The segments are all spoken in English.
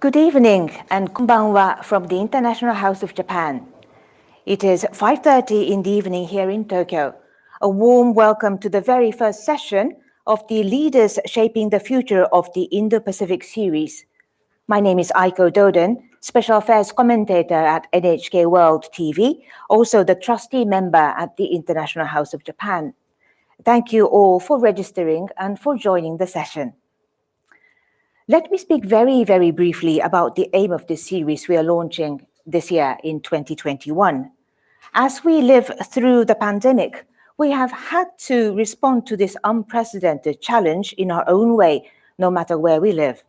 Good evening and konbanwa from the International House of Japan. It is 5.30 in the evening here in Tokyo. A warm welcome to the very first session of the Leaders Shaping the Future of the Indo-Pacific series. My name is Aiko Doden, Special Affairs Commentator at NHK World TV, also the trustee member at the International House of Japan. Thank you all for registering and for joining the session. Let me speak very, very briefly about the aim of this series we are launching this year in 2021. As we live through the pandemic, we have had to respond to this unprecedented challenge in our own way, no matter where we live.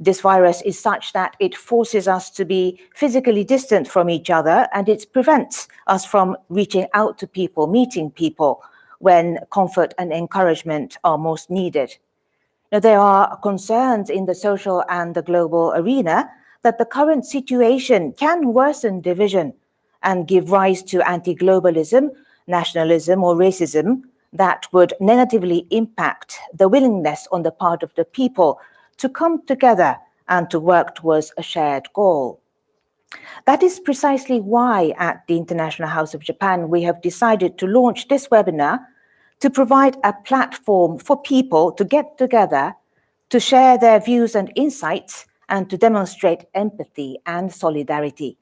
This virus is such that it forces us to be physically distant from each other and it prevents us from reaching out to people, meeting people when comfort and encouragement are most needed. Now, there are concerns in the social and the global arena that the current situation can worsen division and give rise to anti-globalism, nationalism or racism that would negatively impact the willingness on the part of the people to come together and to work towards a shared goal. That is precisely why at the International House of Japan we have decided to launch this webinar to provide a platform for people to get together, to share their views and insights, and to demonstrate empathy and solidarity.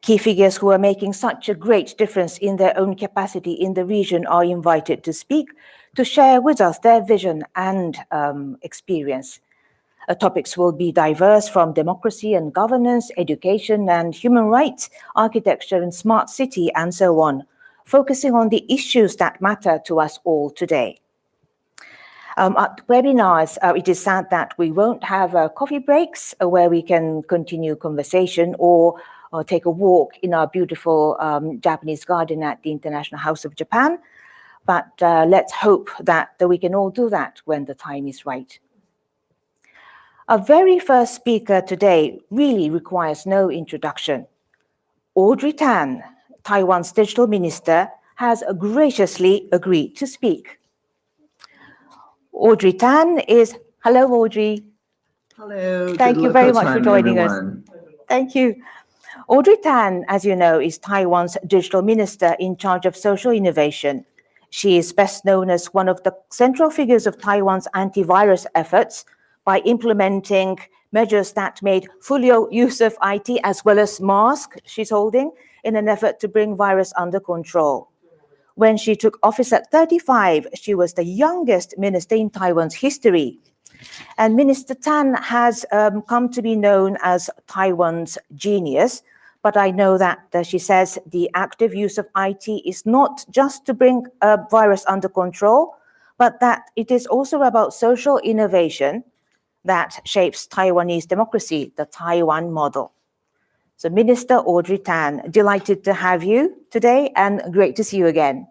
Key figures who are making such a great difference in their own capacity in the region are invited to speak, to share with us their vision and um, experience. Uh, topics will be diverse from democracy and governance, education and human rights, architecture and smart city, and so on focusing on the issues that matter to us all today. Um, at webinars, uh, it is sad that we won't have uh, coffee breaks uh, where we can continue conversation or, or, take a walk in our beautiful um, Japanese garden at the International House of Japan. But uh, let's hope that, that we can all do that when the time is right. Our very first speaker today really requires no introduction. Audrey Tang, Taiwan's digital minister, has graciously agreed to speak. Audrey Tang is, hello Audrey. Hello. Thank you very much for joining everyone. us. Thank you. Audrey Tang, as you know, is Taiwan's digital minister in charge of social innovation. She is best known as one of the central figures of Taiwan's antivirus efforts by implementing measures that made full use of IT as well as mask she's holding in an effort to bring virus under control. When she took office at 35, she was the youngest minister in Taiwan's history. And Minister Tang has um, come to be known as Taiwan's genius, but I know that uh, she says the active use of IT is not just to bring a virus under control, but that it is also about social innovation that shapes Taiwanese democracy, the Taiwan model. So Minister Audrey Tang, delighted to have you today and great to see you again.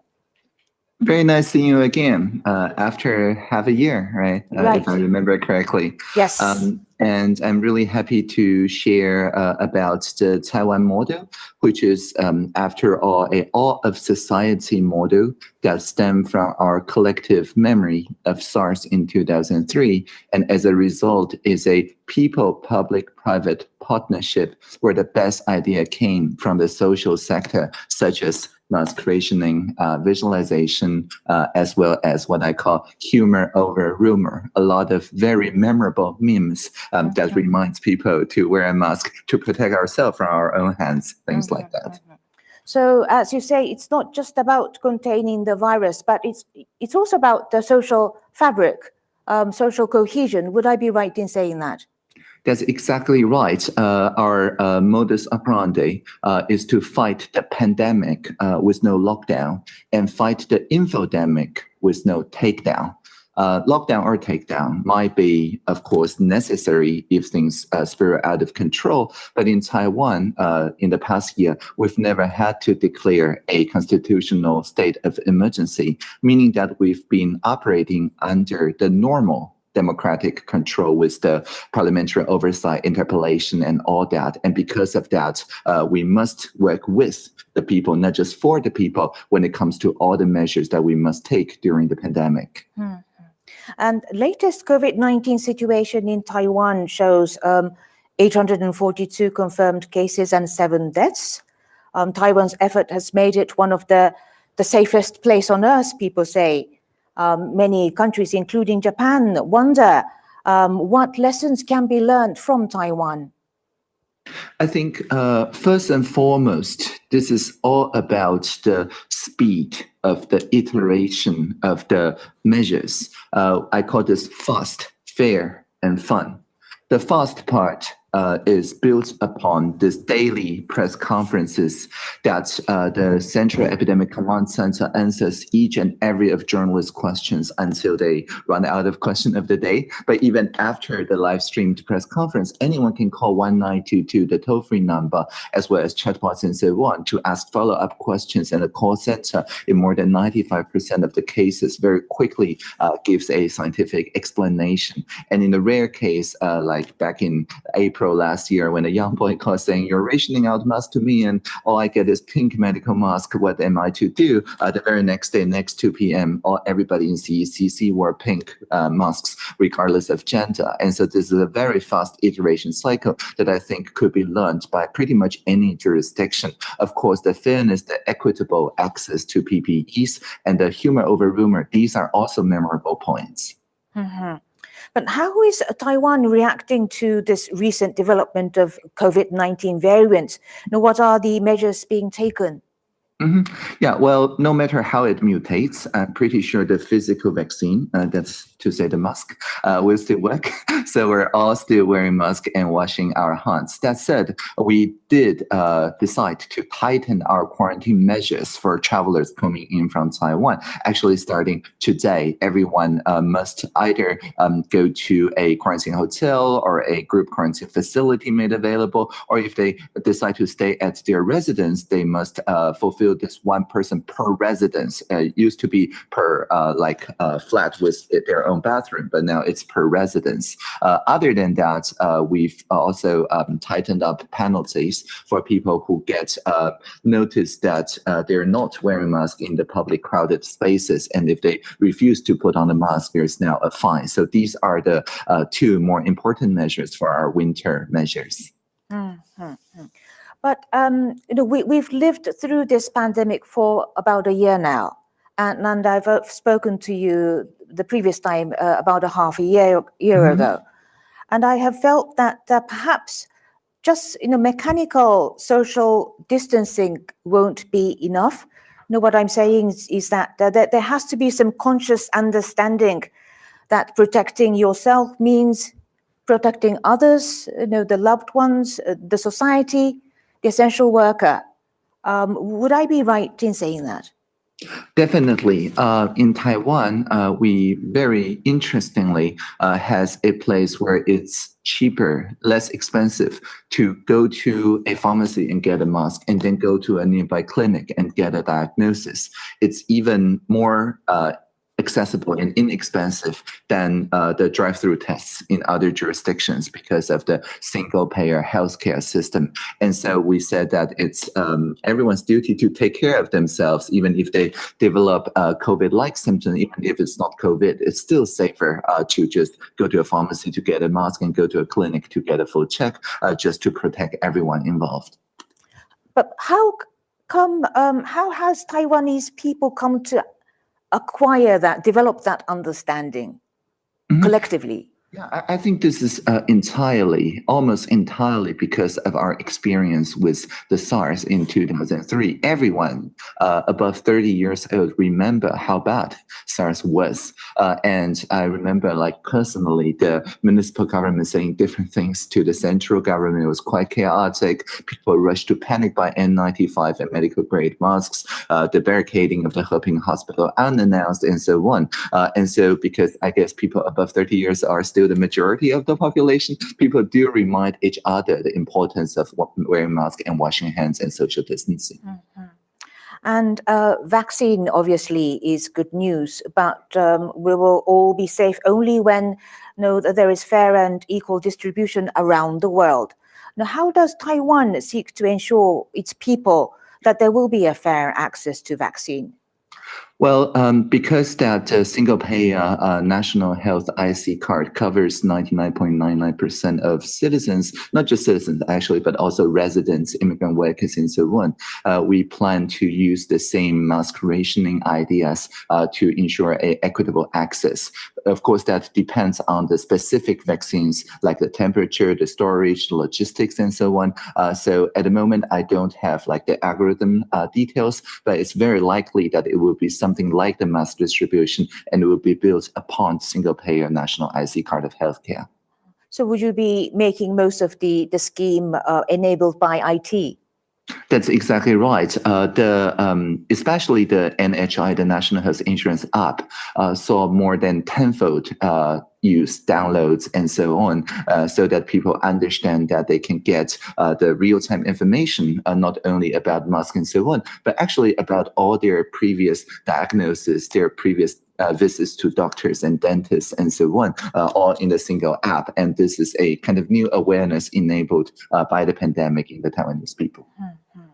Very nice seeing you again uh, after half a year, right? Uh, right? If I remember correctly. Yes. Um, and I'm really happy to share uh, about the Taiwan model, which is, um, after all, a all of society model that stem from our collective memory of SARS in 2003. And as a result is a people-public-private partnership where the best idea came from the social sector, such as mask rationing, uh, visualization, uh, as well as what I call humor over rumor. A lot of very memorable memes um, that reminds people to wear a mask to protect ourselves from our own hands, things like that. So as you say, it's not just about containing the virus, but it's it's also about the social fabric, um, social cohesion. Would I be right in saying that? That's exactly right. Uh, our uh, modus operandi uh, is to fight the pandemic uh, with no lockdown and fight the infodemic with no takedown. Uh, lockdown or takedown might be, of course, necessary if things uh, spiral out of control. But in Taiwan, in the past year, we've never had to declare a constitutional state of emergency, meaning that we've been operating under the normal democratic control with the parliamentary oversight, interpellation, and all that. And because of that, uh, we must work with the people, not just for the people, when it comes to all the measures that we must take during the pandemic. Hmm. And latest COVID-19 situation in Taiwan shows um, 842 confirmed cases and seven deaths. Um, Taiwan's effort has made it one of the, the safest place on earth, people say. Um, many countries, including Japan, wonder um, what lessons can be learned from Taiwan. I think uh, first and foremost, this is all about the speed of the iteration of the measures. Uh, I call this fast, fair, and fun. The fast part uh, is built upon this daily press conferences that uh, the Central Epidemic Command Center answers each and every of journalists' questions until they run out of question of the day. But even after the live streamed press conference, anyone can call 1922, the toll-free number, as well as chatbots and so on to ask follow-up questions and the call center in more than 95% of the cases very quickly uh, gives a scientific explanation. And in the rare case, uh, like back in April, Last year when a young boy called saying, you're rationing out masks to me and all I get is pink medical mask. What am I to do? Uh, the very next day, next 2 p.m., all everybody in CECC wore pink uh, masks, regardless of gender. And so this is a very fast iteration cycle that I think could be learned by pretty much any jurisdiction. Of course, the fairness, the equitable access to PPEs, and the humor over rumor, these are also memorable points. Mm -hmm. But how is Taiwan reacting to this recent development of COVID-19 variants? Now, what are the measures being taken? Mm -hmm. Yeah, well, no matter how it mutates, I'm pretty sure the physical vaccine, uh, that's to say the mask, uh, will still work. so we're all still wearing masks and washing our hands. That said, we did uh, decide to tighten our quarantine measures for travelers coming in from Taiwan. Actually, starting today, everyone uh, must either um, go to a quarantine hotel or a group quarantine facility made available, or if they decide to stay at their residence, they must uh, this one person per residence. Uh, it used to be per uh, like uh, flat with their own bathroom, but now it's per residence. other than that, we've also um, tightened up penalties for people who get uh, notice that uh, they're not wearing masks in the public crowded spaces. And if they refuse to put on a mask, there's now a fine. So these are the uh, two more important measures for our winter measures. Mm -hmm. But um, you know, we, we've lived through this pandemic for about a year now. And, and I've spoken to you the previous time uh, about a half a year, year mm -hmm. ago. And I have felt that uh, perhaps just you know mechanical social distancing won't be enough. You know what I'm saying is, is that, that there has to be some conscious understanding that protecting yourself means protecting others, you know, the loved ones, uh, the society, essential worker. Um, would I be right in saying that? Definitely. Uh, in Taiwan, uh, we very interestingly uh, has a place where it's cheaper, less expensive to go to a pharmacy and get a mask and then go to a nearby clinic and get a diagnosis. It's even more uh, accessible and inexpensive than uh, the drive-through tests in other jurisdictions because of the single-payer healthcare system. And so we said that it's um, everyone's duty to take care of themselves, even if they develop uh, COVID-like symptoms, even if it's not COVID, it's still safer uh, to just go to a pharmacy to get a mask and go to a clinic to get a full check, uh, just to protect everyone involved. But how come, um, how has Taiwanese people come to acquire that, develop that understanding mm -hmm. collectively? Yeah, I think this is uh, entirely, almost entirely because of our experience with the SARS in 2003. Everyone uh, above 30 years old remember how bad SARS was. Uh, and I remember like personally, the municipal government saying different things to the central government. It was quite chaotic. People rushed to panic buy N95 and medical grade masks, uh, the barricading of the Heping hospital unannounced and so on. Uh, and so because I guess people above 30 years are still the majority of the population, people do remind each other the importance of wearing masks and washing hands and social distancing. Mm -hmm. And uh, vaccine obviously is good news, but um, we will all be safe only when know that there is fair and equal distribution around the world. Now, how does Taiwan seek to ensure its people that there will be a fair access to vaccine? Well, um, because that uh, single payer uh, national health IC card covers 99.99% of citizens, not just citizens actually, but also residents, immigrant workers, and so on, uh, we plan to use the same mask rationing ideas uh, to ensure a equitable access. Of course, that depends on the specific vaccines, like the temperature, the storage, the logistics, and so on. Uh, so at the moment, I don't have like the algorithm uh, details, but it's very likely that it will be some something like the mass distribution and it will be built upon single payer national IC card of healthcare. So would you be making most of the, the scheme uh, enabled by IT? That's exactly right. Uh, the um, especially the NHI, the National Health Insurance app, uh, saw more than tenfold uh, use, downloads, and so on, uh, so that people understand that they can get uh, the real-time information, uh, not only about mask and so on, but actually about all their previous diagnosis, their previous uh, visits to doctors and dentists and so on, uh, all in a single app. And this is a kind of new awareness enabled uh, by the pandemic in the Taiwanese people. Mm -hmm.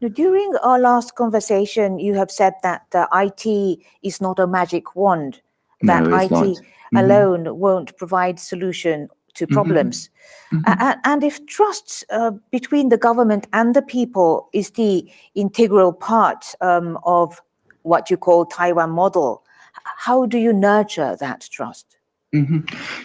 Now, during our last conversation, you have said that IT is not a magic wand, that no, IT. Alone mm -hmm. won't provide solution to mm-hmm. problems. Mm -hmm. and, and, if trust uh, between the government and the people is the integral part um, of what you call Taiwan model, how do you nurture that trust? Mm -hmm.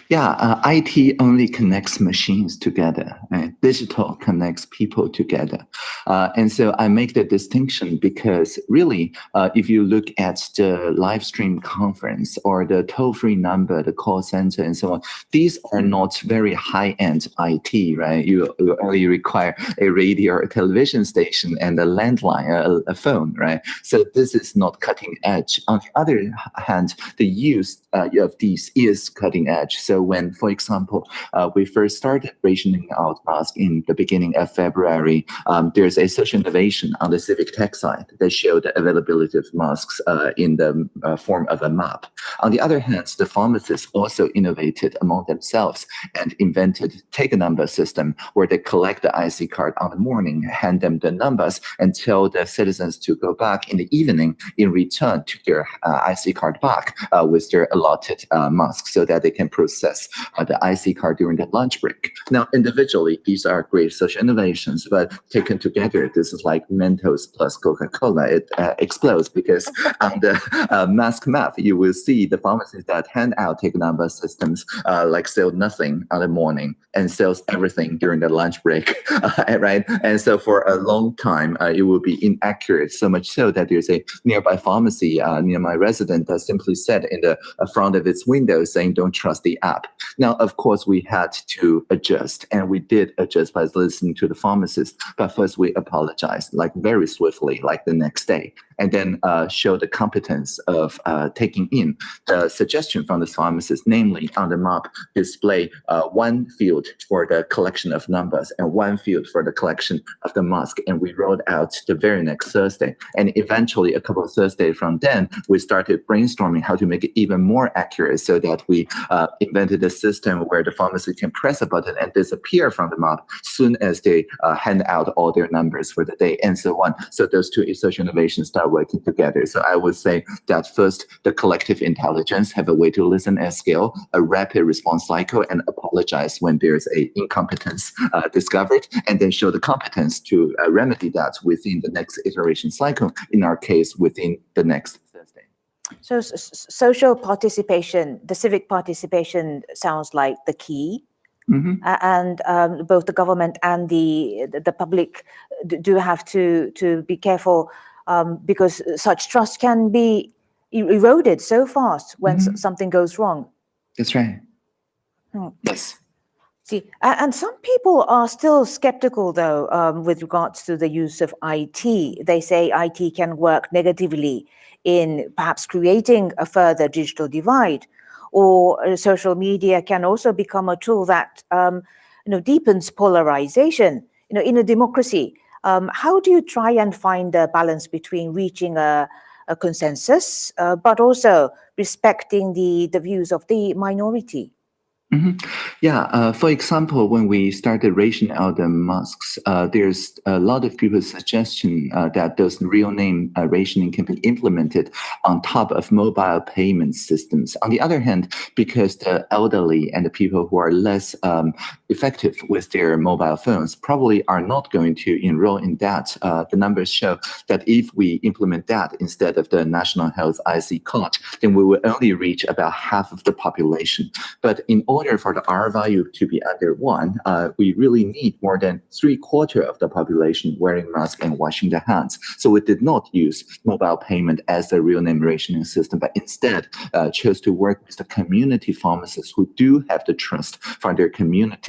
Yeah, uh, IT only connects machines together. Right? Digital connects people together. Uh, and so I make the distinction because really, uh, if you look at the live stream conference or the toll-free number, the call center and so on, these are not very high-end IT, right? You, you, only require a radio or a television station and a landline, a, a, phone, right? So this is not cutting edge. On the other hand, the use uh, of these is cutting edge. So when, for example, uh, we first started rationing out masks in the beginning of February, um, there's a social innovation on the civic tech side that showed the availability of masks uh, in the uh, form of a map. On the other hand, the pharmacists also innovated among themselves and invented take a number system where they collect the IC card on the morning, hand them the numbers, and tell the citizens to go back in the evening in return to their uh, IC card back uh, with their allotted uh, masks so that they can process uh, the IC card during the lunch break. Now, individually, these are great social innovations, but taken together, this is like Mentos plus Coca-Cola. It uh, explodes because on the uh, mask map, you will see the pharmacies that hand out take number systems uh, like sell nothing on the morning and sells everything during the lunch break, right? And so for a long time, uh, it will be inaccurate, so much so that there's a nearby pharmacy uh, near my resident that simply said in the front of its window saying, don't trust the app. Now, of course, we had to adjust and we did adjust by listening to the pharmacist. But first we apologized like very swiftly, like the next day and then uh, show the competence of uh, taking in the suggestion from the pharmacist, namely on the map display uh, one field for the collection of numbers and one field for the collection of the mask. And we rolled out the very next Thursday. And eventually a couple of Thursdays from then, we started brainstorming how to make it even more accurate so that we uh, invented a system where the pharmacist can press a button and disappear from the map soon as they uh, hand out all their numbers for the day and so on. So those two social innovations start working together. So I would say that first, the collective intelligence have a way to listen at scale, a rapid response cycle, and apologize when there's a incompetence uh, discovered, and then show the competence to uh, remedy that within the next iteration cycle, in our case, within the next Thursday. So social participation, the civic participation sounds like the key Mm -hmm. uh, and um, both the government and the the, the public do have to to be careful um, because such trust can be eroded so fast when mm -hmm. something goes wrong. That's right. Hmm. Yes. See, and some people are still skeptical, though, um, with regards to the use of IT. They say IT can work negatively in perhaps creating a further digital divide or uh, social media can also become a tool that um, you know deepens polarization. You know, in a democracy, um, how do you try and find a balance between reaching a, a consensus, uh, but also respecting the the views of the minority? Mhm. Yeah. Uh, for example, when we started rationing out the masks, uh, there's a lot of people's suggestion uh, that those real name uh, rationing can be implemented on top of mobile payment systems. On the other hand, because the elderly and the people who are less um, effective with their mobile phones probably are not going to enroll in that. Uh, the numbers show that if we implement that instead of the national health IC card, then we will only reach about half of the population. But in order for the R value to be under one, uh, we really need more than three quarter of the population wearing masks and washing their hands. So we did not use mobile payment as the real name rationing system, but instead uh, chose to work with the community pharmacists who do have the trust from their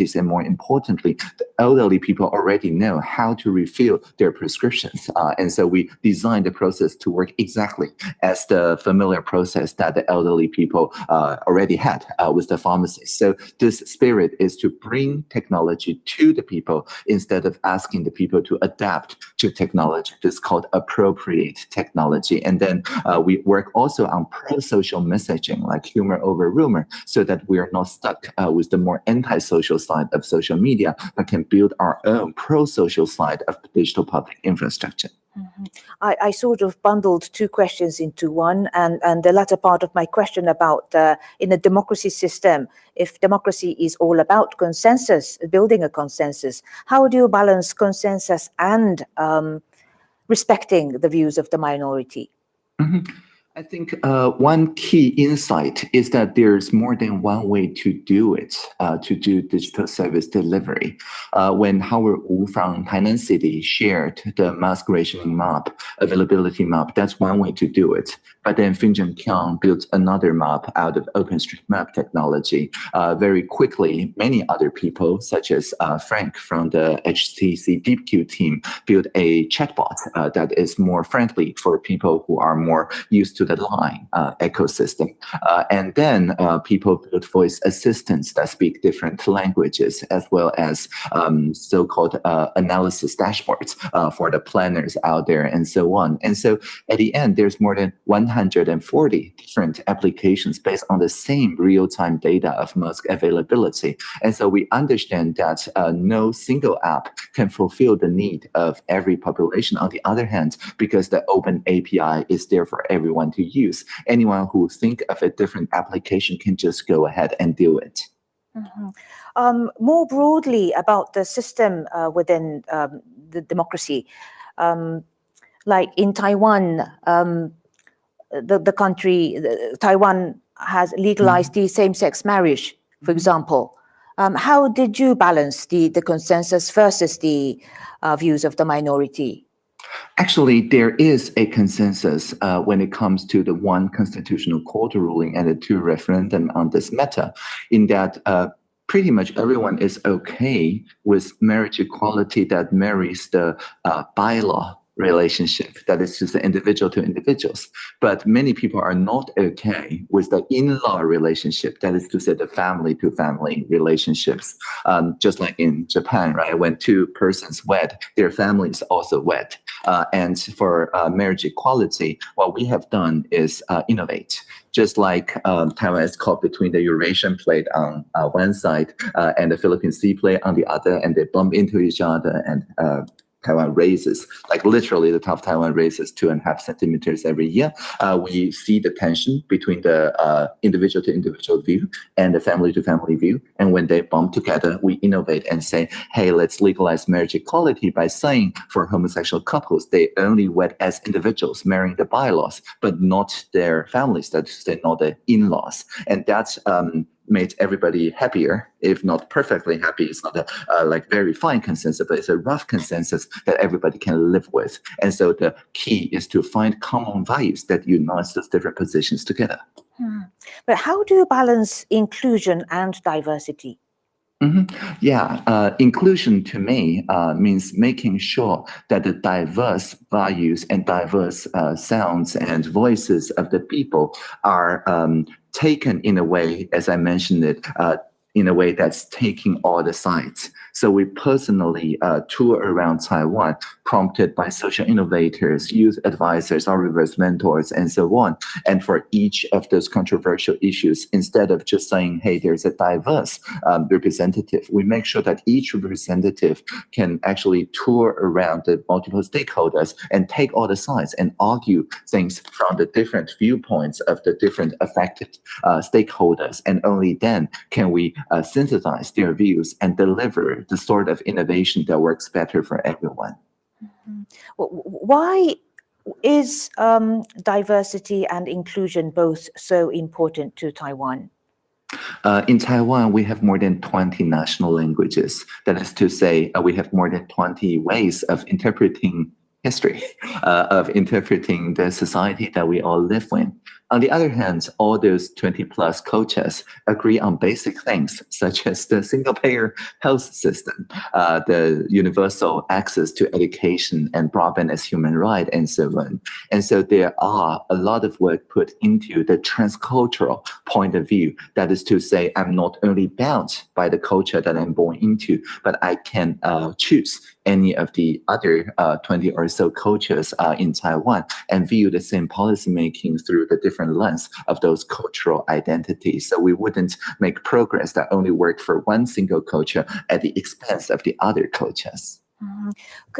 communities. And more importantly, the elderly people already know how to refill their prescriptions. Uh, and so we designed the process to work exactly as the familiar process that the elderly people uh, already had uh, with the pharmacists. So this spirit is to bring technology to the people instead of asking the people to adapt to technology. This is called appropriate technology. And then uh, we work also on pro-social messaging like humor over rumor so that we are not stuck uh, with the more anti-social side of social media, but can build our own pro-social side of digital public infrastructure. Mm-hmm. I, I, sort of bundled two questions into one, and, and the latter part of my question about uh, in a democracy system, if democracy is all about consensus, building a consensus, how do you balance consensus and um, respecting the views of the minority? Mm -hmm. I think uh, one key insight is that there's more than one way to do it, uh, to do digital service delivery. Uh, when Howard Wu from Tainan City shared the mask rationing map, availability map, that's one way to do it. But then Finjon Kiang built another map out of OpenStreetMap technology. Uh, very quickly, many other people, such as uh, Frank from the HTC DeepQ team, built a chatbot uh, that is more friendly for people who are more used to the line uh, ecosystem. Uh, and then uh, people built voice assistants that speak different languages, as well as um, so-called analysis dashboards for the planners out there and so on. And so at the end, there's more than 140 different applications based on the same real-time data of mask availability. And so we understand that uh, no single app can fulfill the need of every population. On the other hand, because the open API is there for everyone to use. Anyone who think of a different application can just go ahead and do it. Mm -hmm. um, more broadly about the system uh, within um, the democracy, um, like in Taiwan, um, the, the country, the, Taiwan has legalized mm the same-sex marriage, for mm-hmm. example. Um, how did you balance the, the consensus versus the uh, views of the minority? Actually, there is a consensus uh, when it comes to the one constitutional court ruling and the two referendum on this matter, in that uh, pretty much everyone is okay with marriage equality that marries the uh, bylaw relationship that is just individual to individuals. But many people are not okay with the in-law relationship, that is to say the family to family relationships. Um, just like in Japan, right? When two persons wed, their families also wed. Uh, and for uh, marriage equality, what we have done is uh, innovate just like um, Taiwan is caught between the Eurasian plate on uh, one side uh, and the Philippine Sea plate on the other, and they bump into each other and uh, Taiwan raises, like literally the top of Taiwan raises two and a half centimeters every year. Uh, we see the tension between the uh, individual to individual view and the family to family view. And when they bump together, we innovate and say, hey, let's legalize marriage equality by saying for homosexual couples, they only wed as individuals, marrying the bylaws, but not their families, that's not the in-laws. And that's um, made everybody happier, if not perfectly happy. It's not a uh, like very fine consensus, but it's a rough consensus that everybody can live with. And so the key is to find common values that unites those different positions together. Hmm. But how do you balance inclusion and diversity? Mm -hmm. Yeah, uh, inclusion to me uh, means making sure that the diverse values and diverse uh, sounds and voices of the people are um, taken in a way, as I mentioned it, uh, in a way that's taking all the sites. So we personally uh, tour around Taiwan prompted by social innovators, youth advisors, our reverse mentors, and so on. And for each of those controversial issues, instead of just saying, hey, there's a diverse um, representative, we make sure that each representative can actually tour around the multiple stakeholders and take all the sides and argue things from the different viewpoints of the different affected uh, stakeholders. And only then can we uh, synthesize their views and deliver the sort of innovation that works better for everyone. Mm -hmm. Why is um, diversity and inclusion both so important to Taiwan? Uh, in Taiwan, we have more than 20 national languages. That is to say, uh, we have more than 20 ways of interpreting history, uh, of interpreting the society that we all live in. On the other hand, all those 20 plus cultures agree on basic things, such as the single payer health system, uh, the universal access to education and broadband as human right, and so on. And so there are a lot of work put into the transcultural point of view. That is to say, I'm not only bound by the culture that I'm born into, but I can uh, choose any of the other uh, 20 or so cultures uh, in Taiwan and view the same policy making through the different lens of those cultural identities. So we wouldn't make progress that only work for one single culture at the expense of the other cultures. Mm.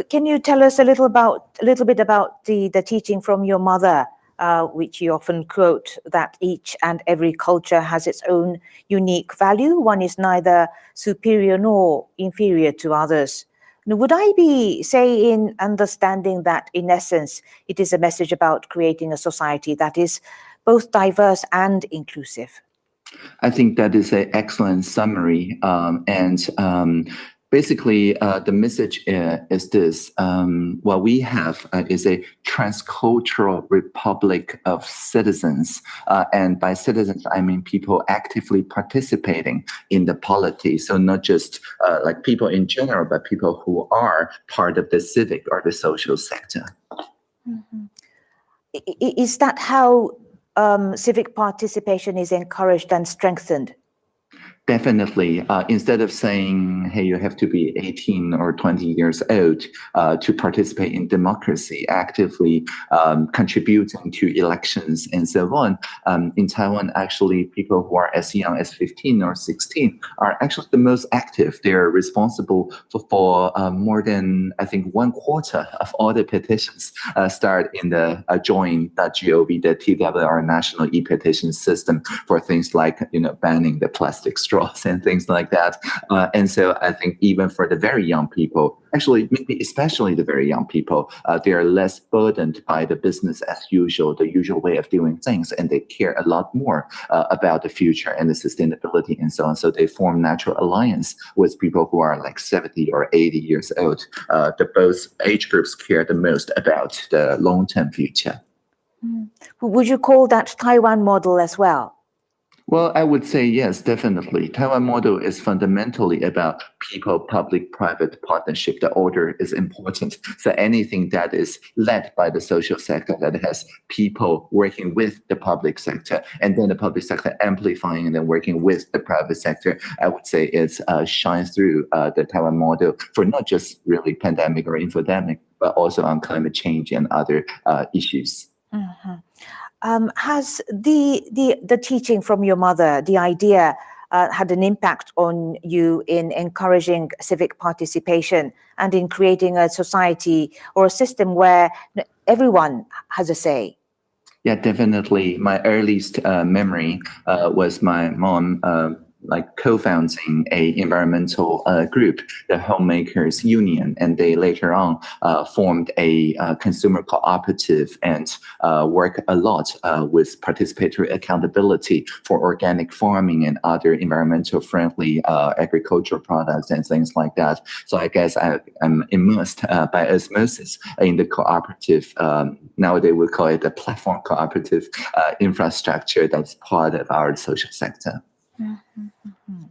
Can you tell us a little about a little bit about the the teaching from your mother, uh, which you often quote that each and every culture has its own unique value. One is neither superior nor inferior to others. Would I be, say, in understanding that in essence, it is a message about creating a society that is both diverse and inclusive? I think that is an excellent summary. Um, and um, basically, uh, the message uh, is this. Um, what we have uh, is a transcultural republic of citizens. Uh, and by citizens, I mean people actively participating in the polity. So not just uh, like people in general, but people who are part of the civic or the social sector. Mm -hmm. Is that how um, civic participation is encouraged and strengthened Definitely. Uh, instead of saying, hey, you have to be 18 or 20 years old uh, to participate in democracy, actively um, contributing to elections and so on, um, in Taiwan, actually, people who are as young as 15 or 16 are actually the most active. They're responsible for, for uh, more than, I think, one quarter of all the petitions uh, start in the uh, join.gov, the TWR national e-petition system for things like, you know, banning the plastic straw straws and things like that. Uh, and so I think even for the very young people, actually, maybe especially the very young people, uh, they are less burdened by the business as usual, the usual way of doing things, and they care a lot more uh, about the future and the sustainability and so on. So they form natural alliance with people who are like 70 or 80 years old. Uh, the both age groups care the most about the long-term future. Mm. Would you call that Taiwan model as well? Well, I would say yes, definitely. Taiwan model is fundamentally about people-public-private partnership. The order is important. So anything that is led by the social sector that has people working with the public sector, and then the public sector amplifying and then working with the private sector, I would say it uh, shines through uh, the Taiwan model for not just really pandemic or infodemic, but also on climate change and other uh, issues. Mm -hmm. Um, has the, the, the teaching from your mother, the idea, uh, had an impact on you in encouraging civic participation and in creating a society or a system where everyone has a say? Yeah, definitely. My earliest uh, memory uh, was my mom uh, like co-founding a environmental uh, group, the Homemakers Union, and they later on uh, formed a uh, consumer cooperative and uh, work a lot uh, with participatory accountability for organic farming and other environmental friendly uh, agricultural products and things like that. So I guess I, am immersed by osmosis in the cooperative. Um, nowadays we call it the platform cooperative infrastructure that's part of our social sector. Mm -hmm.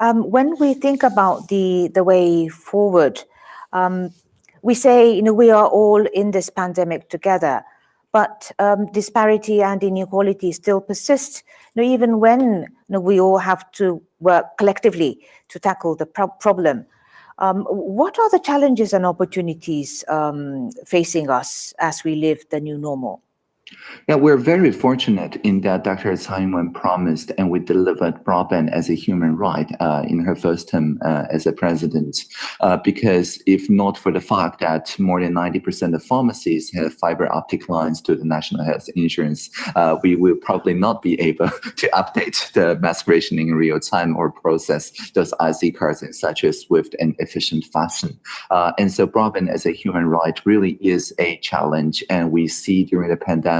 um, when we think about the the way forward, um, we say you know we are all in this pandemic together, but um, disparity and inequality still persist. You know, even when you know, we all have to work collectively to tackle the pro problem. Um, what are the challenges and opportunities um, facing us as we live the new normal? Yeah, we're very fortunate in that Dr. Tsai Ing-wen promised and we delivered broadband as a human right uh, in her first term uh, as a president. Uh, because if not for the fact that more than 90% of pharmacies have fiber optic lines to the national health insurance, uh, we will probably not be able to update the mask rationing in real time or process those IC cards in such a swift and efficient fashion. Uh, and so broadband as a human right really is a challenge. And we see during the pandemic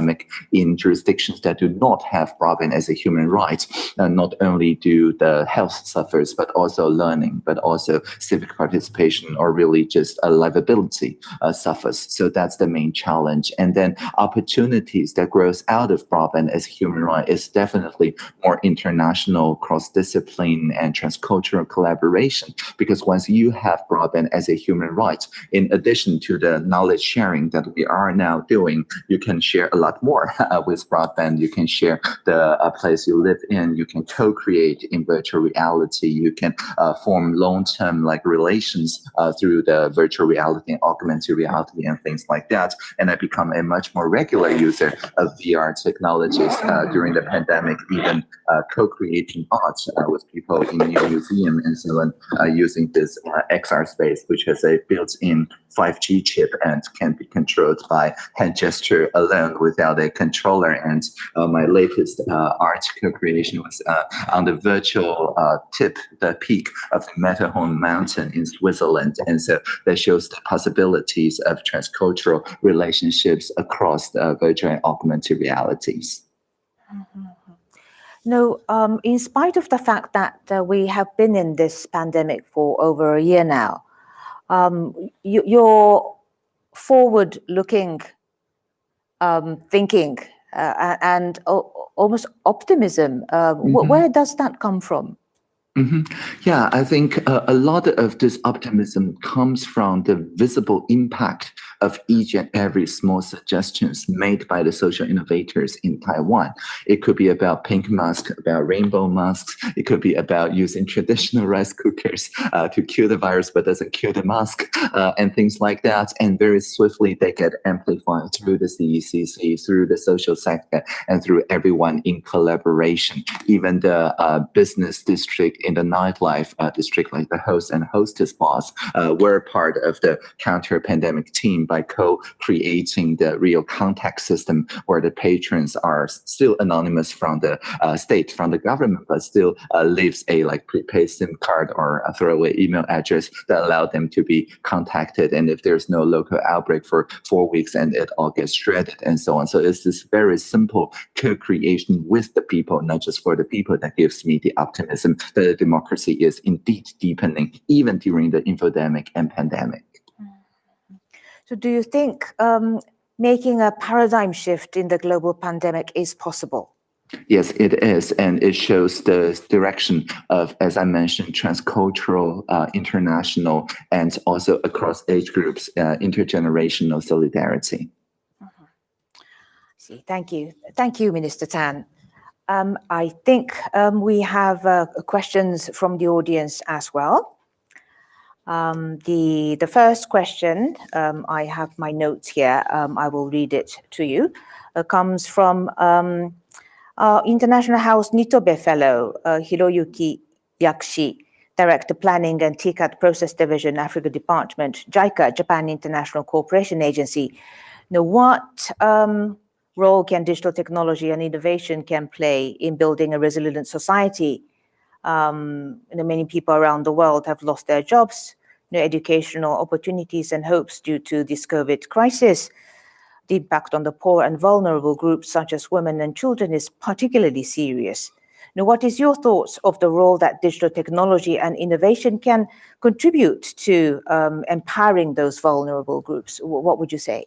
in jurisdictions that do not have broadband as a human right. Uh, not only do the health suffers, but also learning, but also civic participation or really just a livability uh, suffers. So that's the main challenge. And then opportunities that grows out of broadband as a human right is definitely more international, cross-discipline and transcultural collaboration. Because once you have broadband as a human right, in addition to the knowledge sharing that we are now doing, you can share a lot lot more uh, with broadband. You can share the uh, place you live in. You can co-create in virtual reality. You can uh, form long-term like relations through the virtual reality and augmented reality and things like that. And I become a much more regular user of VR technologies during the pandemic, even co-creating art with people in your museum and so on, using this XR space, which has a built-in 5G chip and can be controlled by hand gesture alone without a controller. And uh, my latest uh, art co-creation was uh, on the virtual uh, tip, the peak of the Matterhorn mountain in Switzerland. And so that shows the possibilities of transcultural relationships across the virtual and augmented realities. Mm -hmm. No, um, in spite of the fact that uh, we have been in this pandemic for over a year now, um, you, your forward-looking um, thinking uh, and almost optimism, uh, mm -hmm. where does that come from? Mm -hmm. Yeah, I think uh, a lot of this optimism comes from the visible impact of each and every small suggestions made by the social innovators in Taiwan. It could be about pink masks, about rainbow masks. It could be about using traditional rice cookers uh, to kill the virus but doesn't kill the mask uh, and things like that. And very swiftly they get amplified through the CECC, through the social sector, and through everyone in collaboration. Even the uh, business district in the nightlife uh, district, like the host and hostess boss, uh, were part of the counter-pandemic team by co-creating the real contact system where the patrons are still anonymous from the uh, state, from the government, but still leaves a like prepaid SIM card or a throwaway email address that allow them to be contacted. And if there's no local outbreak for four weeks and it all gets shredded and so on. So it's this very simple co-creation with the people, not just for the people that gives me the optimism that democracy is indeed deepening even during the infodemic and pandemic. So do you think um, making a paradigm shift in the global pandemic is possible? Yes, it is. And it shows the direction of, as I mentioned, transcultural, uh, international, and also across age groups, uh, intergenerational solidarity. Mm -hmm. See, thank you. Thank you, Minister Tang. Um, I think um, we have uh, questions from the audience as well. Um, the, the first question, um, I have my notes here, um, I will read it to you, uh, comes from um, our International House Nitobe Fellow, uh, Hiroyuki Yakushi, Director Planning and TICAD Process Division, Africa Department, JICA, Japan International Cooperation Agency. Now, what role can digital technology and innovation can play in building a resilient society? Um, you know, many people around the world have lost their jobs, know, educational opportunities and hopes due to this COVID crisis. The impact on the poor and vulnerable groups such as women and children is particularly serious. Now, what is your thoughts of the role that digital technology and innovation can contribute to um, empowering those vulnerable groups? What would you say?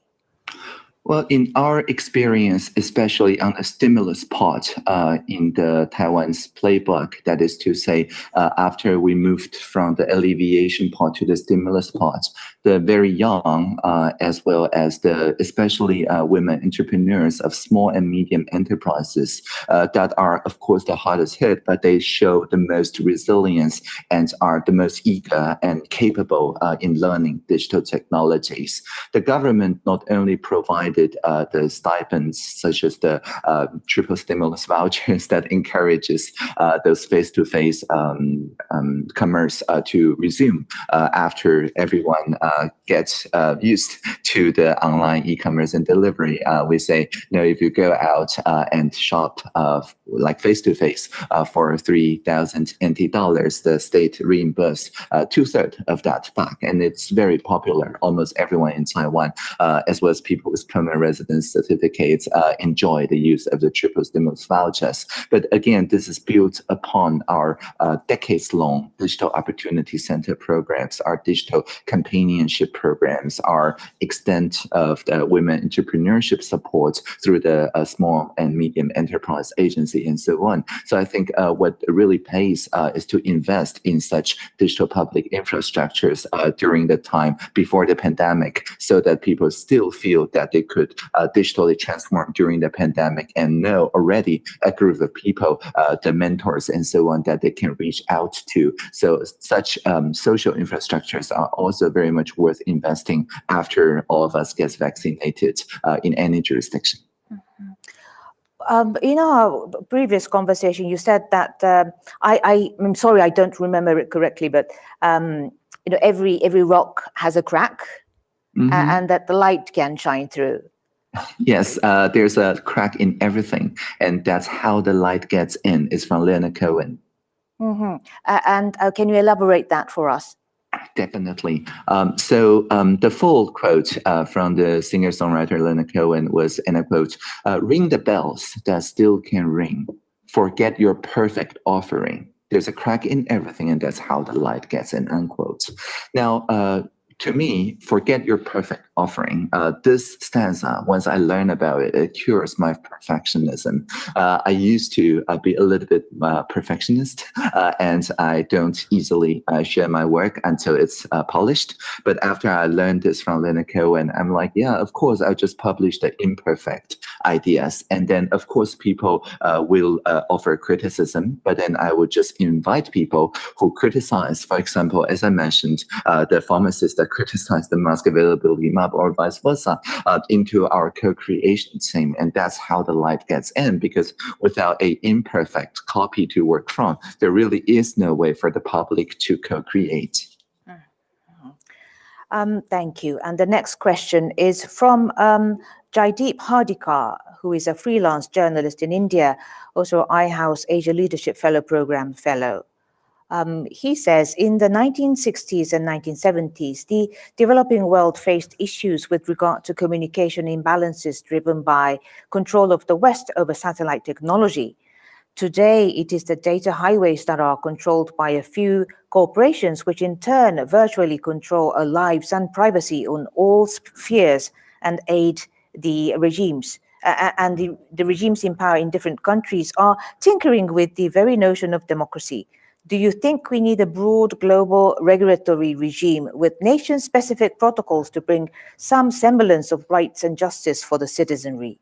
Well, in our experience, especially on the stimulus part uh, in the Taiwan's playbook, that is to say, uh, after we moved from the alleviation part to the stimulus part, the very young, uh, as well as the especially uh, women entrepreneurs of small and medium enterprises uh, that are, of course, the hardest hit, but they show the most resilience and are the most eager and capable uh, in learning digital technologies. The government not only provided uh, the stipends, such as the uh, triple stimulus vouchers that encourages those face-to-face um, um, commerce to resume after everyone uh, get uh, used to the online e-commerce and delivery. Uh, we say, you know, if you go out uh, and shop uh, like face-to-face uh, for 3,000 NT dollars, the state reimburse two-thirds of that back. And it's very popular. Almost everyone in Taiwan, as well as people with permanent residence certificates, enjoy the use of the triple stimulus vouchers. But again, this is built upon our decades-long digital opportunity center programs, our digital companion companionship programs, our extent of the women entrepreneurship support through the uh, small and medium enterprise agency and so on. So I think uh, what really pays uh, is to invest in such digital public infrastructures uh, during the time before the pandemic so that people still feel that they could uh, digitally transform during the pandemic and know already a group of people, uh, the mentors and so on that they can reach out to. So such um, social infrastructures are also very much worth investing after all of us gets vaccinated uh, in any jurisdiction. Mm-hmm. Um, in our previous conversation, you said that uh, I, am sorry, I don't remember it correctly, but um, you know, every every rock has a crack, mm -hmm. and that the light can shine through. Yes, uh, there's a crack in everything, and that's how the light gets in. Is from Leonard Cohen. Mm -hmm. and uh, can you elaborate that for us? Definitely. Um, so um, the full quote uh, from the singer-songwriter Leonard Cohen was, and I quote, uh, ring the bells that still can ring. Forget your perfect offering. There's a crack in everything, and that's how the light gets in, unquote. Now, uh, to me, forget your perfect offering. Uh, this stanza, once I learn about it, it cures my perfectionism. Uh, I used to uh, be a little bit uh, perfectionist, uh, and I don't easily uh, share my work until it's polished. But after I learned this from Leonard Cohen, I'm like, yeah, of course, I'll just publish the imperfect ideas. And then, of course, people will offer criticism, but then I would just invite people who criticize, for example, as I mentioned, the pharmacist that criticize the mask availability map or vice versa uh, into our co-creation team. And that's how the light gets in because without a imperfect copy to work from, there really is no way for the public to co-create. Mm-hmm. Um, thank you. And the next question is from um, Jaideep Hardikar, who is a freelance journalist in India, also iHouse Asia Leadership Fellow Program Fellow. Um, he says in the 1960s and 1970s, the developing world faced issues with regard to communication imbalances driven by control of the West over satellite technology. Today, it is the data highways that are controlled by a few corporations, which in turn virtually control our lives and privacy on all spheres and aid the regimes. Uh, and the, the regimes in power in different countries are tinkering with the very notion of democracy do you think we need a broad global regulatory regime with nation-specific protocols to bring some semblance of rights and justice for the citizenry?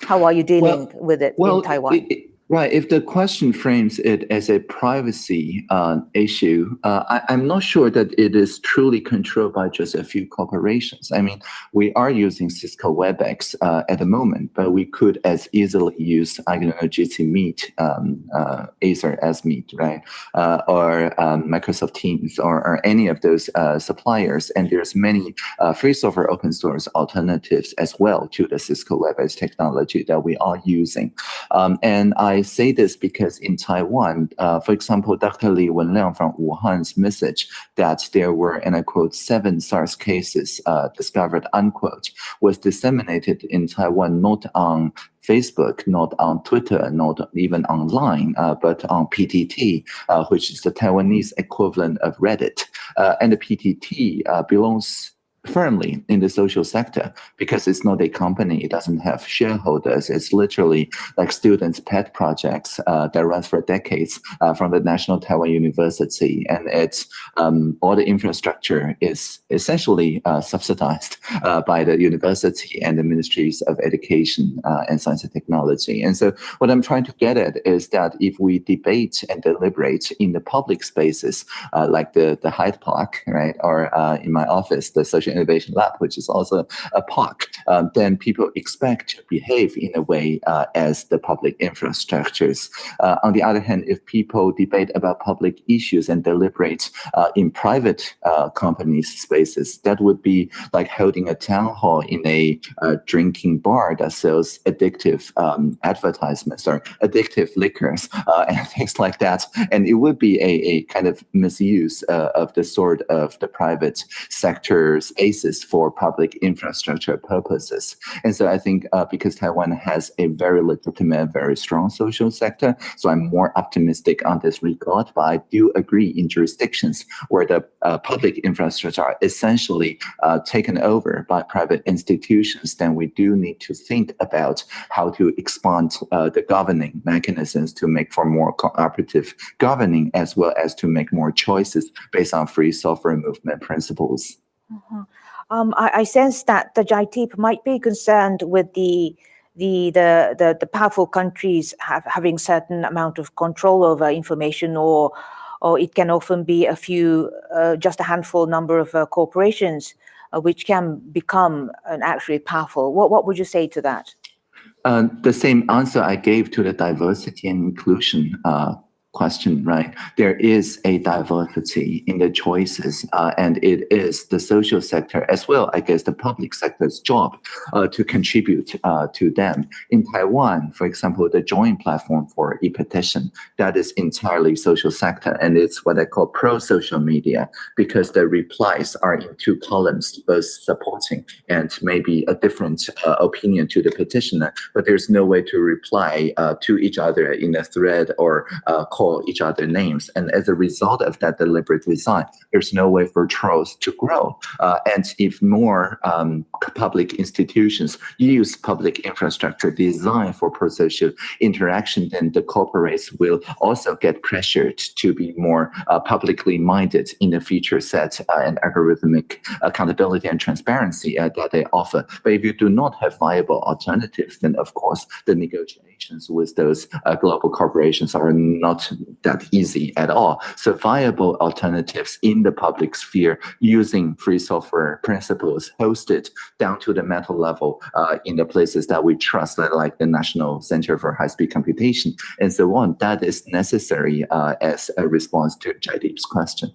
How are you dealing well, with it well, in Taiwan? It, Right. If the question frames it as a privacy uh, issue, uh, I, am not sure that it is truly controlled by just a few corporations. I mean, we are using Cisco WebEx uh, at the moment, but we could as easily use, I don't know, Jitsi Meet, um, uh, Acer as Meet, right? Uh, or um, Microsoft Teams or, or, any of those uh, suppliers. And there's many free software open source alternatives as well to the Cisco WebEx technology that we are using. Um, and I I say this because in Taiwan, uh, for example, Dr. Li Wenliang from Wuhan's message that there were, and I quote, seven SARS cases uh, discovered, unquote, was disseminated in Taiwan not on Facebook, not on Twitter, not even online, uh, but on PTT, uh, which is the Taiwanese equivalent of Reddit. Uh, and the PTT uh, belongs firmly in the social sector because it's not a company. It doesn't have shareholders. It's literally like students' pet projects uh, that runs for decades uh, from the National Taiwan University, and it's um, all the infrastructure is essentially uh, subsidized uh, by the university and the ministries of education uh, and science and technology. And so, what I'm trying to get at is that if we debate and deliberate in the public spaces, uh, like the the Hyde Park, right, or in my office, the social Innovation Lab, which is also a park, um, then people expect to behave in a way uh, as the public infrastructures. Uh, on the other hand, if people debate about public issues and deliberate uh, in private uh, companies' spaces, that would be like holding a town hall in a uh, drinking bar that sells addictive um, advertisements or addictive liquors uh, and things like that. And it would be a, a kind of misuse of the sort of the private sector spaces for public infrastructure purposes. And so I think uh, because Taiwan has a very legitimate, very strong social sector, so I'm more optimistic on this regard. But I do agree in jurisdictions where the uh, public infrastructure are essentially uh, taken over by private institutions, then we do need to think about how to expand uh, the governing mechanisms to make for more cooperative governing as well as to make more choices based on free software movement principles. Mm -hmm. um, I, I, sense that the Jaideep might be concerned with the the the the, the powerful countries have, having certain amount of control over information, or or it can often be a few, uh, just a handful number of uh, corporations, uh, which can become an actually powerful. What what would you say to that? Uh, the same answer I gave to the diversity and inclusion uh, question, right? There is a diversity in the choices, uh, and it is the social sector as well, I guess, the public sector's job uh, to contribute uh, to them. In Taiwan, for example, the joint platform for e-petition, that is entirely social sector, and it's what I call pro-social media because the replies are in two columns, both supporting and maybe a different uh, opinion to the petitioner, but there's no way to reply uh, to each other in a thread or uh, call each other names. And as a result of that deliberate design, there's no way for trolls to grow. Uh, and if more um, public institutions use public infrastructure designed for pro-social interaction, then the corporates will also get pressured to be more uh, publicly minded in the feature set uh, and algorithmic accountability and transparency uh, that they offer. But if you do not have viable alternatives, then of course the negotiations with those uh, global corporations are not that easy at all. So viable alternatives in the public sphere using free software principles hosted down to the metal level uh, in the places that we trust, like the National Center for High-Speed Computation and so on, that is necessary uh, as a response to Jaideep's question.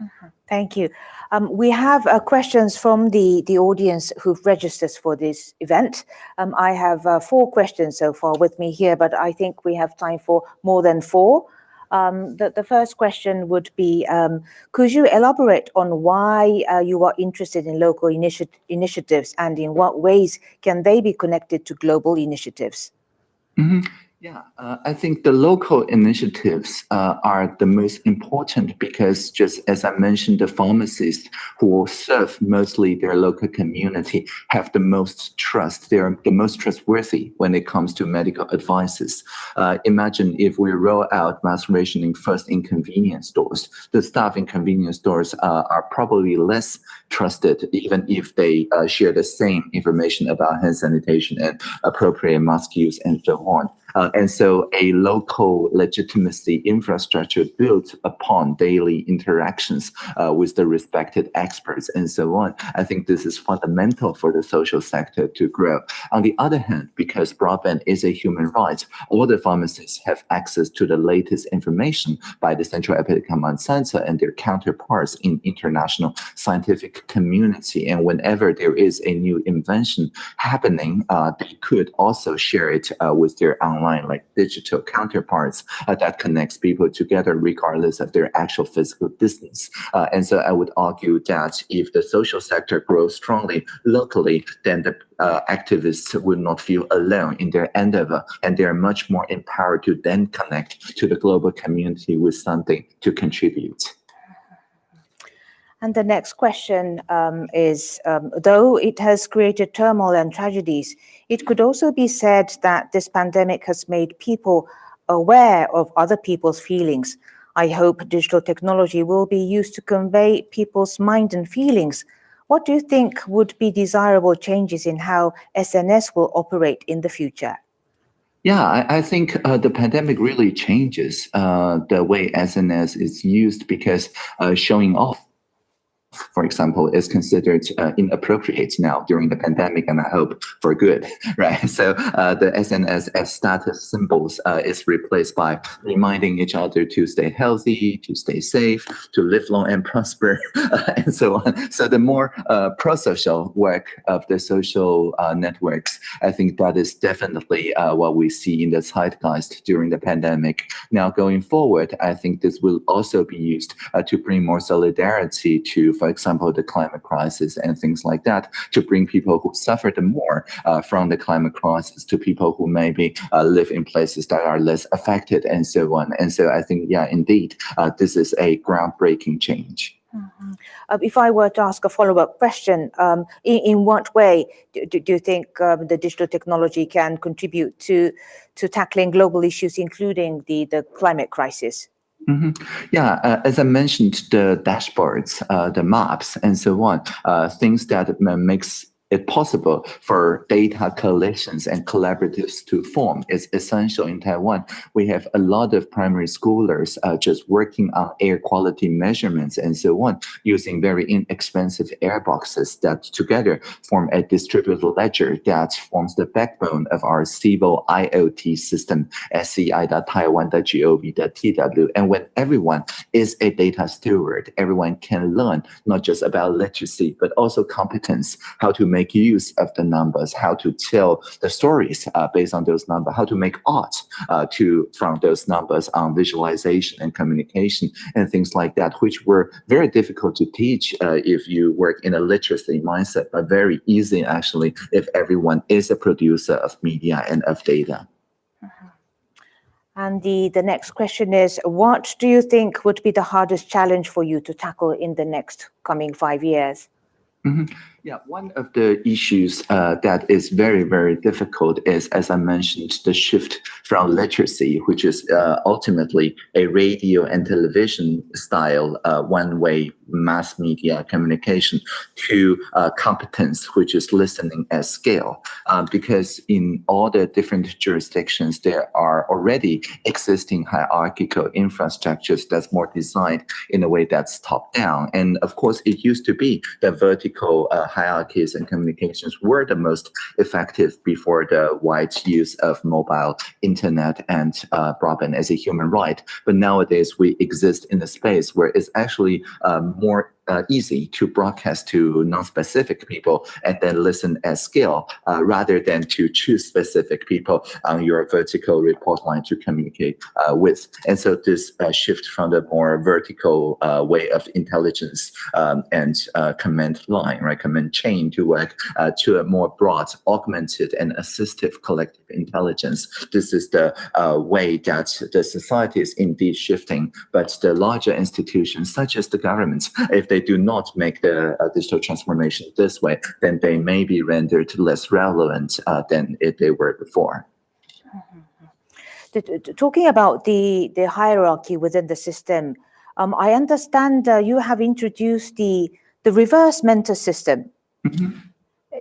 Mm -hmm. Thank you. Um, we have uh, questions from the, the audience who've registered for this event. Um, I have uh, four questions so far with me here, but I think we have time for more than four. Um, the, the first question would be, um, could you elaborate on why uh, you are interested in local initi initiatives and in what ways can they be connected to global initiatives? Mm -hmm. Yeah, uh, I think the local initiatives uh, are the most important because just as I mentioned, the pharmacists who serve mostly their local community have the most trust. They're the most trustworthy when it comes to medical advices. Uh, imagine if we roll out mask rationing first in convenience stores. The staff in convenience stores uh, are probably less trusted even if they uh, share the same information about hand sanitation and appropriate mask use and so on. Uh, and so a local legitimacy infrastructure built upon daily interactions uh, with the respected experts and so on. I think this is fundamental for the social sector to grow. On the other hand, because broadband is a human right, all the pharmacists have access to the latest information by the Central Epidemic Command Center and their counterparts in international scientific community. And whenever there is a new invention happening, uh, they could also share it uh, with their online online, like digital counterparts uh, that connects people together regardless of their actual physical distance. Uh, and so I would argue that if the social sector grows strongly locally, then the uh, activists will not feel alone in their endeavor, and they are much more empowered to then connect to the global community with something to contribute. And the next question um, is, um, though it has created turmoil and tragedies, it could also be said that this pandemic has made people aware of other people's feelings. I hope digital technology will be used to convey people's mind and feelings. What do you think would be desirable changes in how SNS will operate in the future? Yeah, I, I think uh, the pandemic really changes uh, the way SNS is used because uh, showing off for example, is considered uh, inappropriate now during the pandemic, and I hope for good, right? So uh, the SNS as status symbols uh, is replaced by reminding each other to stay healthy, to stay safe, to live long and prosper, and so on. So the more uh, pro-social work of the social uh, networks, I think that is definitely uh, what we see in the zeitgeist during the pandemic. Now going forward, I think this will also be used to bring more solidarity to for example, the climate crisis and things like that, to bring people who suffer the more uh, from the climate crisis to people who maybe uh, live in places that are less affected and so on. And so I think, yeah, indeed, uh, this is a groundbreaking change. Mm -hmm. uh, if I were to ask a follow-up question, um, in, in, what way do, do you think um, the digital technology can contribute to to tackling global issues, including the the climate crisis? Mm -hmm. Yeah, uh, as I mentioned, the dashboards, uh, the maps, and so on, uh, things that makes it possible for data collections and collaboratives to form is essential in Taiwan. We have a lot of primary schoolers uh, just working on air quality measurements and so on, using very inexpensive air boxes that together form a distributed ledger that forms the backbone of our civil IoT system, sci.taiwan.gov.tw. And when everyone is a data steward, everyone can learn not just about literacy, but also competence, how to make use of the numbers, how to tell the stories uh, based on those numbers, how to make art uh, to from those numbers on visualization and communication and things like that, which were very difficult to teach uh, if you work in a literacy mindset, but very easy actually if everyone is a producer of media and of data. Uh-huh. And the, the next question is, what do you think would be the hardest challenge for you to tackle in the next coming five years? Mm -hmm. Yeah, one of the issues uh, that is very, very difficult is, as I mentioned, the shift from literacy, which is uh, ultimately a radio and television style uh, one-way mass media communication, to uh, competence, which is listening at scale. Uh, because in all the different jurisdictions, there are already existing hierarchical infrastructures that's more designed in a way that's top-down. And of course, it used to be the vertical uh, hierarchies and communications were the most effective before the wide use of mobile internet and uh, broadband as a human right. But nowadays we exist in a space where it's actually um, more uh, easy to broadcast to non-specific people and then listen at scale uh, rather than to choose specific people on your vertical report line to communicate uh, with. And so this uh, shift from the more vertical uh, way of intelligence um, and uh, command line, right, command chain to work to a more broad, augmented and assistive collective intelligence. This is the way that the society is indeed shifting, but the larger institutions such as the government, if they they do not make the uh, digital transformation this way, then they may be rendered less relevant uh, than if they were before. Mm-hmm. Talking about the, the hierarchy within the system, um, I understand uh, you have introduced the, the reverse mentor system. Mm -hmm.